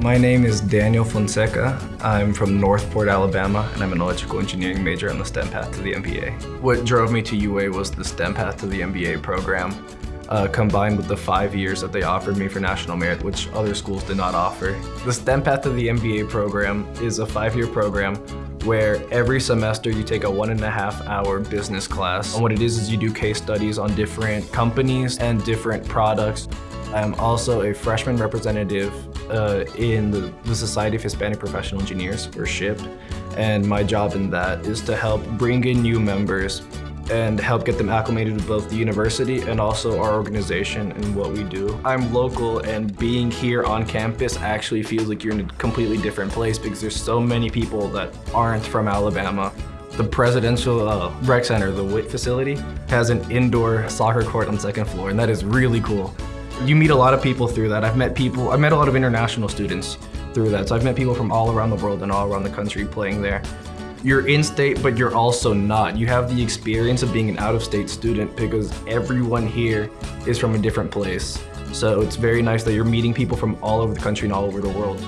My name is Daniel Fonseca. I'm from Northport, Alabama, and I'm an electrical engineering major on the STEM path to the MBA. What drove me to UA was the STEM path to the MBA program, uh, combined with the five years that they offered me for national merit, which other schools did not offer. The STEM path to the MBA program is a five-year program where every semester you take a one and a half hour business class. And what it is is you do case studies on different companies and different products. I'm also a freshman representative uh, in the, the Society of Hispanic Professional Engineers, or SHPE, and my job in that is to help bring in new members and help get them acclimated with both the university and also our organization and what we do. I'm local and being here on campus actually feels like you're in a completely different place because there's so many people that aren't from Alabama. The presidential uh, rec center, the WIT facility, has an indoor soccer court on second floor and that is really cool. You meet a lot of people through that. I've met people, I've met a lot of international students through that. So I've met people from all around the world and all around the country playing there. You're in-state, but you're also not. You have the experience of being an out-of-state student because everyone here is from a different place. So it's very nice that you're meeting people from all over the country and all over the world.